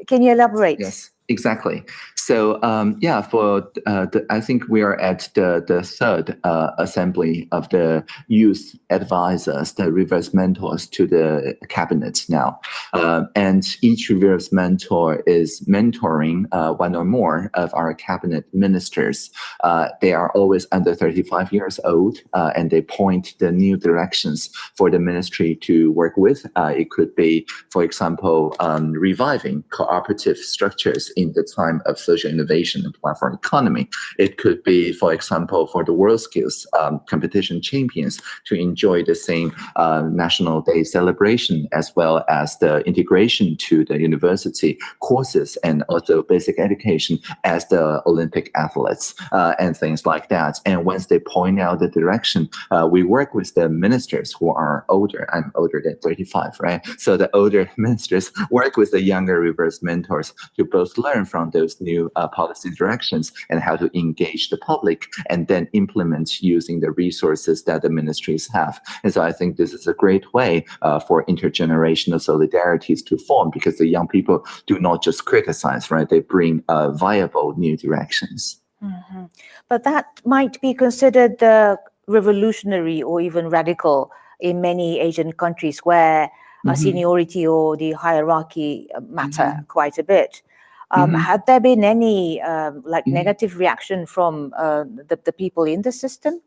Can you elaborate? Yes, exactly. So um, yeah, for uh, the, I think we are at the the third uh, assembly of the youth advisors, the reverse mentors to the cabinet now, uh, and each reverse mentor is mentoring uh, one or more of our cabinet ministers. Uh, they are always under 35 years old, uh, and they point the new directions for the ministry to work with. it could be, for example, um, reviving cooperative structures in the time of social social innovation and platform economy. It could be, for example, for the WorldSkills um, competition champions to enjoy the same uh, National Day celebration as well as the integration to the university courses and also basic education as the Olympic athletes uh, and things like that. And once they point out the direction, uh, we work with the ministers who are older. I'm older than 35, right? So the older ministers work with the younger reverse mentors to both learn from those new uh, policy directions and how to engage the public and then implement using the resources that the ministries have. And so I think this is a great way uh, for intergenerational solidarities to form because the young people do not just criticize, right? They bring uh, viable new directions. Mm -hmm. But that might be considered uh, revolutionary or even radical in many Asian countries where mm -hmm. seniority or the hierarchy uh, matter mm -hmm. quite a bit. Um, mm. Had there been any um, like mm-hmm. negative reaction from uh, the, the people in the system?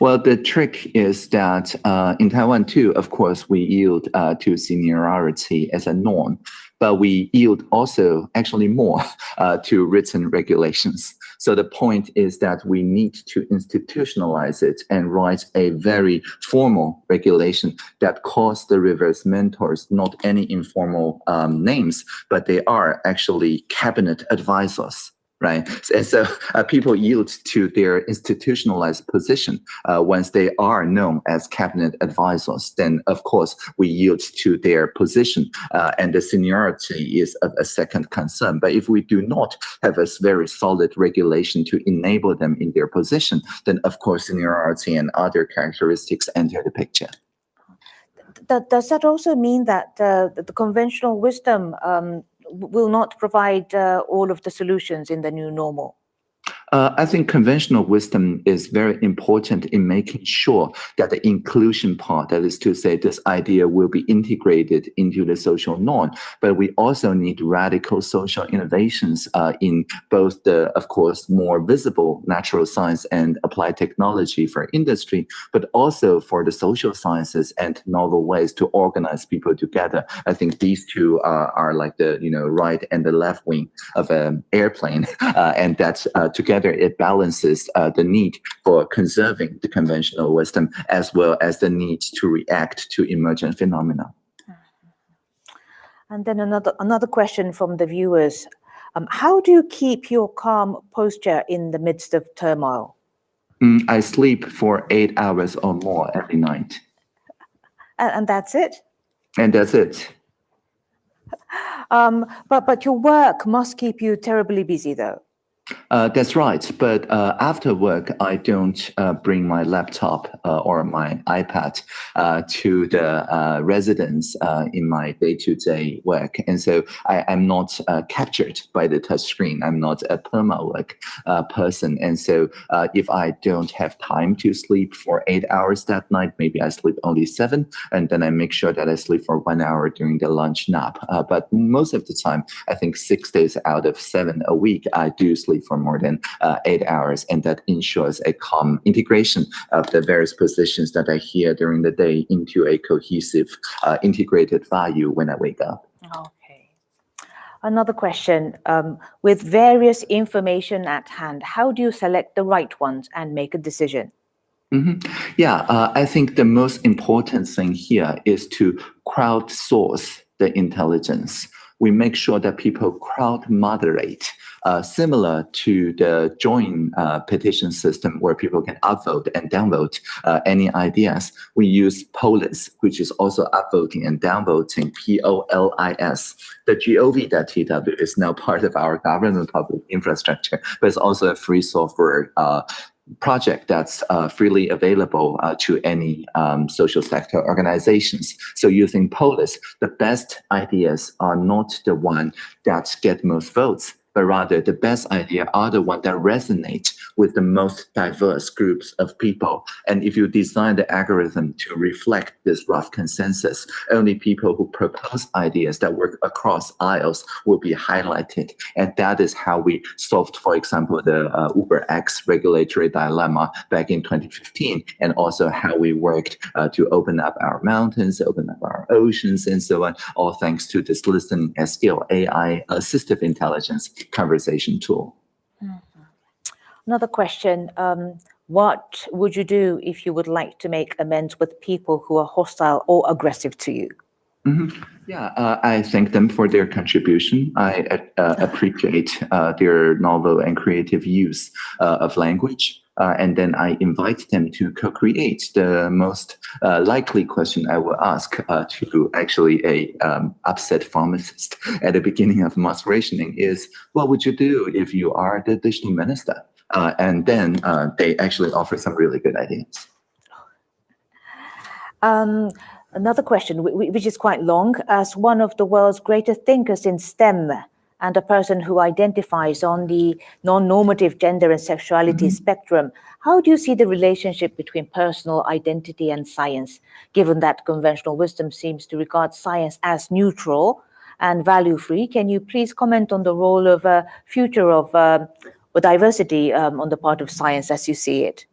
Well, the trick is that uh, in Taiwan too, of course, we yield uh, to seniority as a norm, but we yield also actually more uh, to written regulations. So the point is that we need to institutionalize it and write a very formal regulation that calls the reverse mentors not any informal um, names, but they are actually cabinet advisors right? And so uh, people yield to their institutionalized position uh, once they are known as cabinet advisors. Then, of course, we yield to their position, uh, and the seniority is a, a, second concern. But if we do not have a very solid regulation to enable them in their position, then of course seniority and other characteristics enter the picture. Does that also mean that uh, the conventional wisdom um, will not provide uh, all of the solutions in the new normal? Uh, I think conventional wisdom is very important in making sure that the inclusion part, that is to say, this idea will be integrated into the social norm. But we also need radical social innovations uh, in both the, of course, more visible natural science and applied technology for industry, but also for the social sciences and novel ways to organize people together. I think these two uh, are like the you know right and the left wing of an airplane, uh, and that uh, together together, it balances uh, the need for conserving the conventional wisdom as well as the need to react to emergent phenomena. And then another another question from the viewers. Um, how do you keep your calm posture in the midst of turmoil? Mm, I sleep for eight hours or more every night. And, and that's it? And that's it. Um, but, but your work must keep you terribly busy though. Uh, that's right. But uh, after work, I don't uh, bring my laptop uh, or my iPad uh, to the uh, residence in my day-to-day work. And so I, am not captured by the touch screen. I'm not a perma work person. And so if I don't have time to sleep for eight hours that night, maybe I sleep only seven, and then I make sure that I sleep for one hour during the lunch nap. but most of the time, I think six days out of seven a week, I do sleep for more than uh, eight hours, and that ensures a calm integration of the various positions that I hear during the day into a cohesive, uh, integrated value when I wake up. Okay. Another question, um, with various information at hand, how do you select the right ones and make a decision? Mm -hmm. Yeah, uh, I think the most important thing here is to crowdsource the intelligence. We make sure that people crowd moderate uh, similar to the joint uh, petition system where people can upvote and downvote uh, any ideas. We use Polis, which is also upvoting and downvoting, P-O-L-I-S. The gov.tw is now part of our government public infrastructure, but it's also a free software uh, project that's uh, freely available uh, to any um, social sector organizations. So using Polis, the best ideas are not the one that get most votes, but rather the best idea are the ones that resonate with the most diverse groups of people. And if you design the algorithm to reflect this rough consensus, only people who propose ideas that work across aisles will be highlighted. And that is how we solved, for example, the uh, Uber X regulatory dilemma back in 2015, and also how we worked uh, to open up our mountains, open up our oceans, and so on, all thanks to this listening scale AI assistive intelligence conversation tool. Another question. Um, what would you do if you would like to make amends with people who are hostile or aggressive to you? Mm -hmm. Yeah, uh, I thank them for their contribution. I uh, appreciate uh, their novel and creative use uh, of language. Uh, and then I invite them to co-create. The most uh, likely question I will ask to actually a um, upset pharmacist at the beginning of mask rationing is, what would you do if you are the digital minister? Uh, and then uh, they actually offer some really good ideas. Um, another question, which is quite long. As one of the world's greatest thinkers in STEM and a person who identifies on the non-normative gender and sexuality mm -hmm. spectrum, how do you see the relationship between personal identity and science, given that conventional wisdom seems to regard science as neutral and value-free? Can you please comment on the role of a uh, future of uh, diversity um, on the part of science as you see it?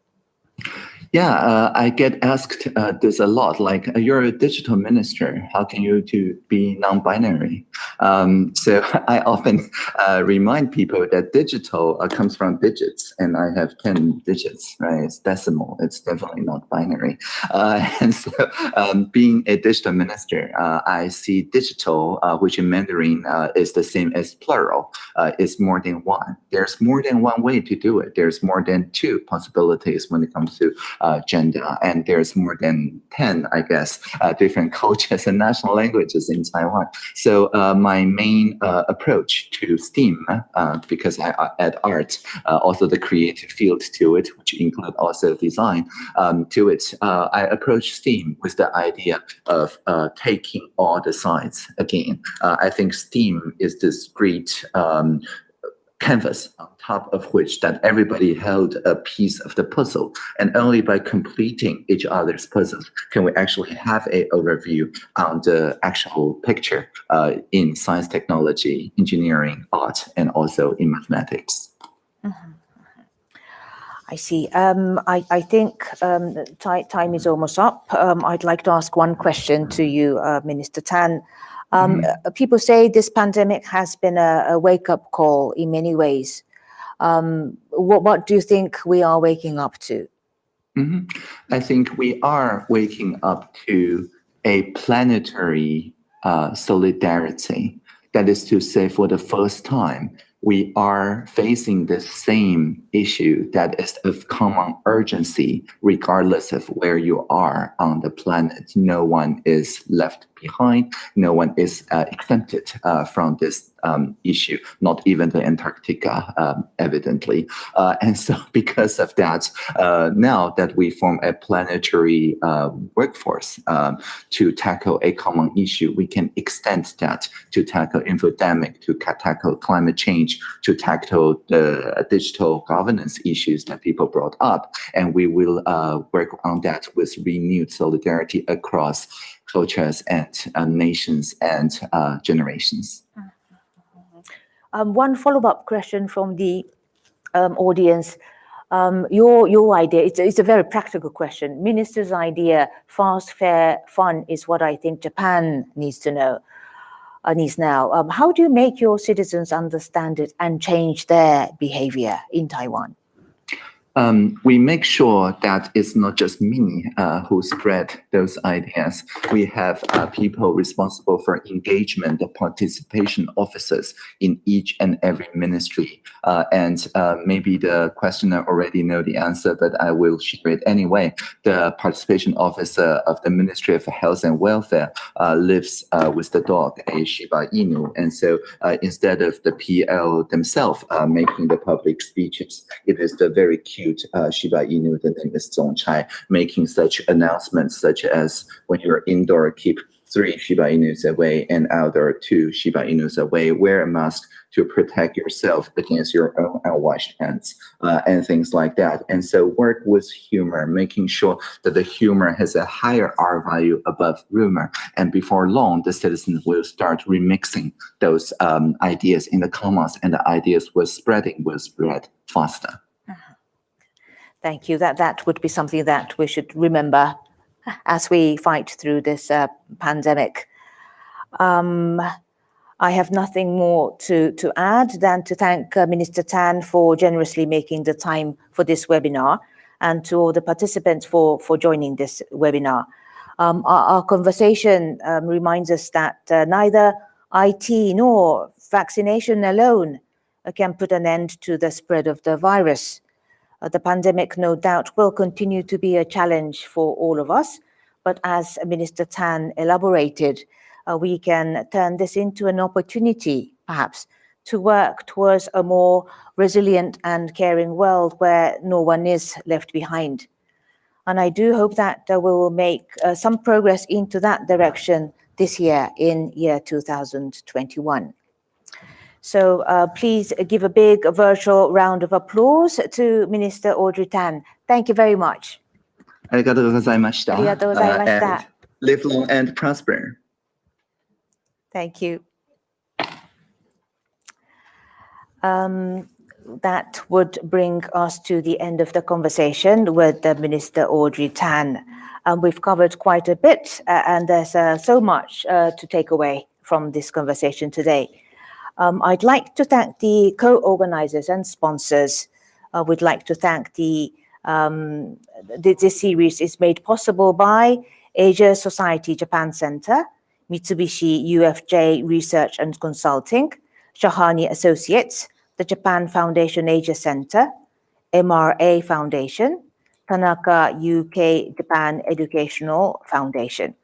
Yeah, uh, I get asked uh, this a lot. Like, uh, you're a digital minister. How can you to be non-binary? Um, so I often uh, remind people that digital uh, comes from digits, and I have ten digits. Right? It's decimal. It's definitely not binary. Uh, and so, um, being a digital minister, I see digital, which in Mandarin is the same as plural. is more than one. There's more than one way to do it. There's more than two possibilities when it comes to uh, gender. And there's more than 10, I guess, uh, different cultures and national languages in Taiwan. So uh, my main uh, approach to STEAM, because I add art, also the creative field to it, which include also design um, to it, I approach STEAM with the idea of taking all the sides again. I think STEAM is this great um, canvas on top of which that everybody held a piece of the puzzle. And only by completing each other's puzzles can we actually have a overview on the actual picture uh, in science, technology, engineering, art, and also in mathematics. Mm -hmm. I see. Um, I, I, think um, time is almost up. Um, I'd like to ask one question to you, uh, Minister Tang. Um, mm. People say this pandemic has been a, a wake-up call in many ways. Um, what, what do you think we are waking up to? Mm -hmm. I think we are waking up to a planetary uh, solidarity. That is to say, for the first time, we are facing the same issue that is of common urgency, regardless of where you are on the planet. No one is left behind. No one is uh, exempted uh, from this um, issue, not even the Antarctica, um, evidently. Uh, and so because of that, uh, now that we form a planetary uh, workforce um, to tackle a common issue, we can extend that to tackle infodemic, to tackle climate change, to tackle the digital governance issues that people brought up. And we will uh, work on that with renewed solidarity across cultures and uh, nations and uh, generations. Um, one follow-up question from the um, audience. Um, your your idea, it's, it's a very practical question. Minister's idea, fast, fair, fun is what I think Japan needs to know, uh, needs now. Um, how do you make your citizens understand it and change their behavior in Taiwan? Um, we make sure that it's not just me uh, who spread those ideas. We have uh, people responsible for engagement, participation officers in each and every ministry. Uh, and uh, maybe the questioner already know the answer, but I will share it anyway. The participation officer of the Ministry of Health and Welfare uh, lives uh, with the dog, a Shiba Inu. And so instead of the PL themselves making the public speeches, it is the very cute uh, Shiba Inu, the name is Zongchai, making such announcements such as when you're indoor, keep three Shiba Inus away and outdoor two Shiba Inus away, wear a mask to protect yourself against your own unwashed hands uh, and things like that. And so work with humor, making sure that the humor has a higher R value above rumor. And before long, the citizens will start remixing those um, ideas in the commons and the ideas will spreading will spread faster. Thank you. That that would be something that we should remember as we fight through this uh, pandemic. Um, I have nothing more to, to add than to thank uh, Minister Tang for generously making the time for this webinar and to all the participants for, for joining this webinar. Um, our, our, conversation um, reminds us that uh, neither IT nor vaccination alone uh, can put an end to the spread of the virus. Uh, the pandemic, no doubt, will continue to be a challenge for all of us, but as Minister Tang elaborated, uh, we can turn this into an opportunity, perhaps, to work towards a more resilient and caring world where no one is left behind. And I do hope that uh, we will make uh, some progress into that direction this year in year 2021. So uh, please give a big virtual round of applause to Minister Audrey Tang. Thank you very much. ありがとうございました。ありがとうございました。Uh, live long and prosper. Thank you. Um, that would bring us to the end of the conversation with the Minister Audrey Tang. Um, we've covered quite a bit, uh, and there's uh, so much uh, to take away from this conversation today. Um, I'd like to thank the co-organizers and sponsors. Uh, we'd like to thank the, um, this series is made possible by Asia Society Japan Center, Mitsubishi UFJ Research and Consulting, Shahani Associates, the Japan Foundation Asia Center, MRA Foundation, Tanaka UK Japan Educational Foundation.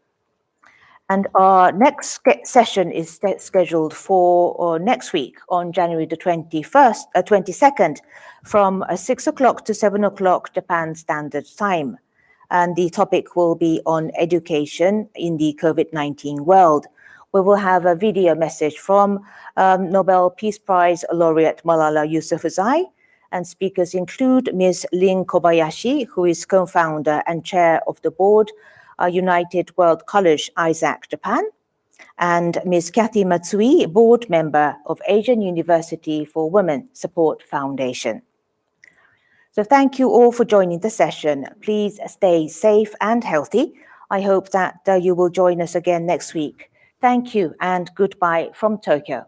And our next session is scheduled for uh, next week on January the 21st, uh, 22nd from uh, 6 o'clock to 7 o'clock Japan Standard Time and the topic will be on education in the COVID-19 world. We will have a video message from um, Nobel Peace Prize laureate Malala Yousafzai, and speakers include Ms. Lin Kobayashi, who is co-founder and chair of the board, United World College, ISAK, Japan, and Ms. Kathy Matsui, board member of Asian University for Women Support Foundation. So thank you all for joining the session. Please stay safe and healthy. I hope that uh, you will join us again next week. Thank you and goodbye from Tokyo.